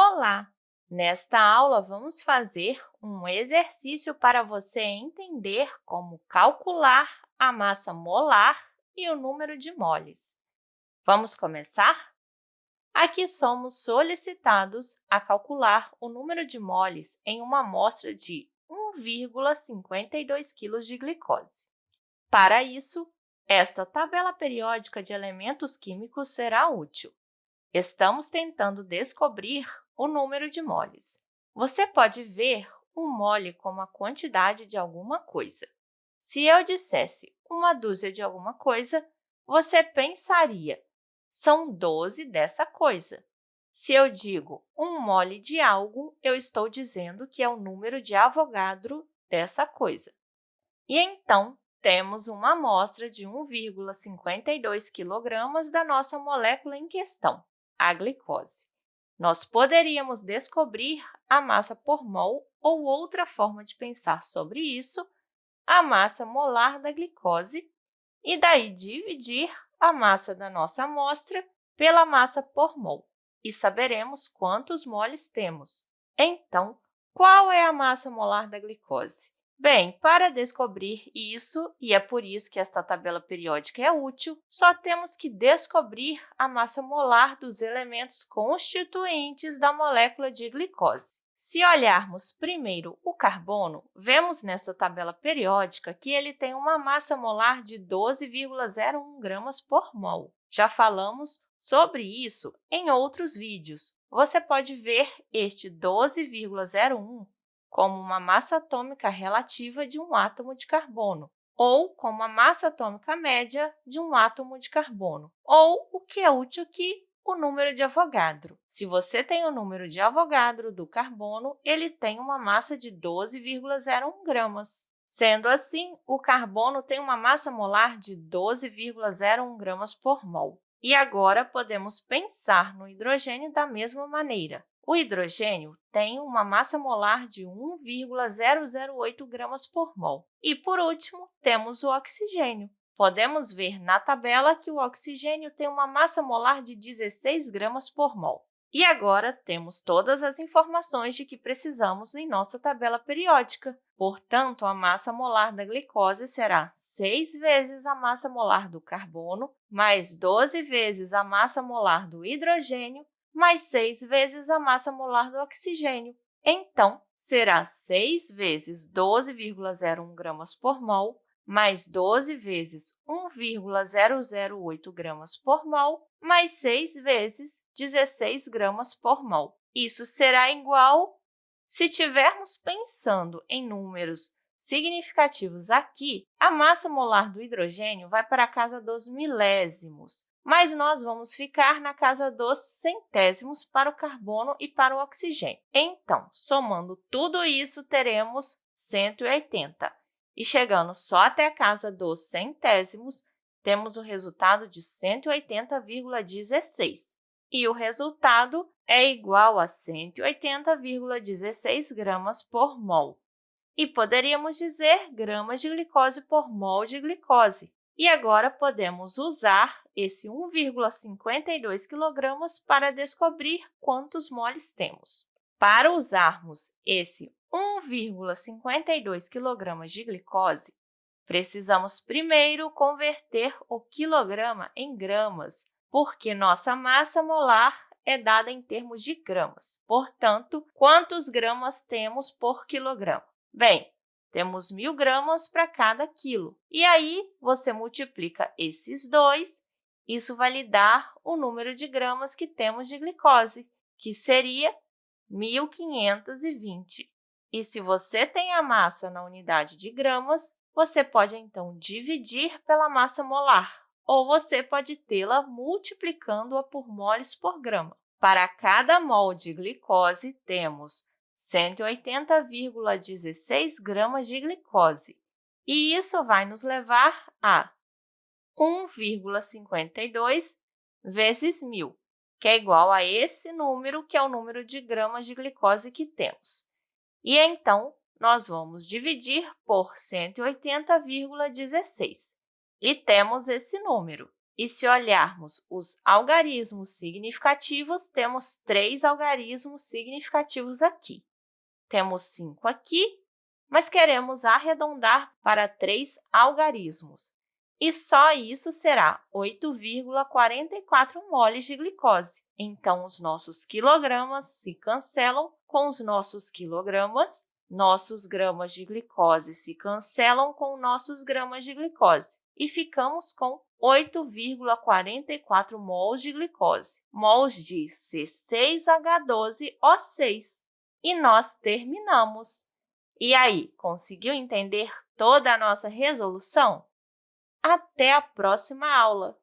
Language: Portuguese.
Olá! Nesta aula, vamos fazer um exercício para você entender como calcular a massa molar e o número de moles. Vamos começar? Aqui somos solicitados a calcular o número de moles em uma amostra de 1,52 kg de glicose. Para isso, esta tabela periódica de elementos químicos será útil. Estamos tentando descobrir o número de moles. Você pode ver um mole como a quantidade de alguma coisa. Se eu dissesse uma dúzia de alguma coisa, você pensaria, são 12 dessa coisa. Se eu digo um mole de algo, eu estou dizendo que é o número de Avogadro dessa coisa. E então, temos uma amostra de 1,52 kg da nossa molécula em questão, a glicose. Nós poderíamos descobrir a massa por mol ou outra forma de pensar sobre isso, a massa molar da glicose, e daí dividir a massa da nossa amostra pela massa por mol, e saberemos quantos moles temos. Então, qual é a massa molar da glicose? Bem, para descobrir isso, e é por isso que esta tabela periódica é útil, só temos que descobrir a massa molar dos elementos constituintes da molécula de glicose. Se olharmos primeiro o carbono, vemos nessa tabela periódica que ele tem uma massa molar de 12,01 gramas por mol. Já falamos sobre isso em outros vídeos. Você pode ver este 12,01 como uma massa atômica relativa de um átomo de carbono, ou como a massa atômica média de um átomo de carbono, ou, o que é útil aqui, o número de Avogadro. Se você tem o número de Avogadro do carbono, ele tem uma massa de 12,01 gramas. Sendo assim, o carbono tem uma massa molar de 12,01 gramas por mol. E agora, podemos pensar no hidrogênio da mesma maneira. O hidrogênio tem uma massa molar de 1,008 gramas por mol. E, por último, temos o oxigênio. Podemos ver na tabela que o oxigênio tem uma massa molar de 16 gramas por mol. E agora temos todas as informações de que precisamos em nossa tabela periódica. Portanto, a massa molar da glicose será 6 vezes a massa molar do carbono, mais 12 vezes a massa molar do hidrogênio, mais 6 vezes a massa molar do oxigênio. Então, será 6 vezes 12,01 gramas por mol, mais 12 vezes 1,008 gramas por mol, mais 6 vezes 16 gramas por mol. Isso será igual, se tivermos pensando em números significativos aqui, a massa molar do hidrogênio vai para a casa dos milésimos, mas nós vamos ficar na casa dos centésimos para o carbono e para o oxigênio. Então, somando tudo isso, teremos 180. E chegando só até a casa dos centésimos, temos o resultado de 180,16. E o resultado é igual a 180,16 gramas por mol. E poderíamos dizer gramas de glicose por mol de glicose. E agora podemos usar esse 1,52 kg para descobrir quantos moles temos. Para usarmos esse 1,52 kg de glicose, precisamos primeiro converter o quilograma em gramas, porque nossa massa molar é dada em termos de gramas. Portanto, quantos gramas temos por quilograma? Bem, temos 1.000 gramas para cada quilo. E aí, você multiplica esses dois, isso vai lhe dar o número de gramas que temos de glicose, que seria 1.520. E se você tem a massa na unidade de gramas, você pode, então, dividir pela massa molar, ou você pode tê-la multiplicando-a por moles por grama. Para cada mol de glicose, temos 180,16 gramas de glicose, e isso vai nos levar a 1,52 vezes 1.000, que é igual a esse número, que é o número de gramas de glicose que temos. E, então, nós vamos dividir por 180,16 e temos esse número. E se olharmos os algarismos significativos, temos três algarismos significativos aqui. Temos 5 aqui, mas queremos arredondar para três algarismos. E só isso será 8,44 moles de glicose. Então, os nossos quilogramas se cancelam com os nossos quilogramas, nossos gramas de glicose se cancelam com nossos gramas de glicose e ficamos com 8,44 mols de glicose, mols de C6H12O6. E nós terminamos. E aí, conseguiu entender toda a nossa resolução? Até a próxima aula!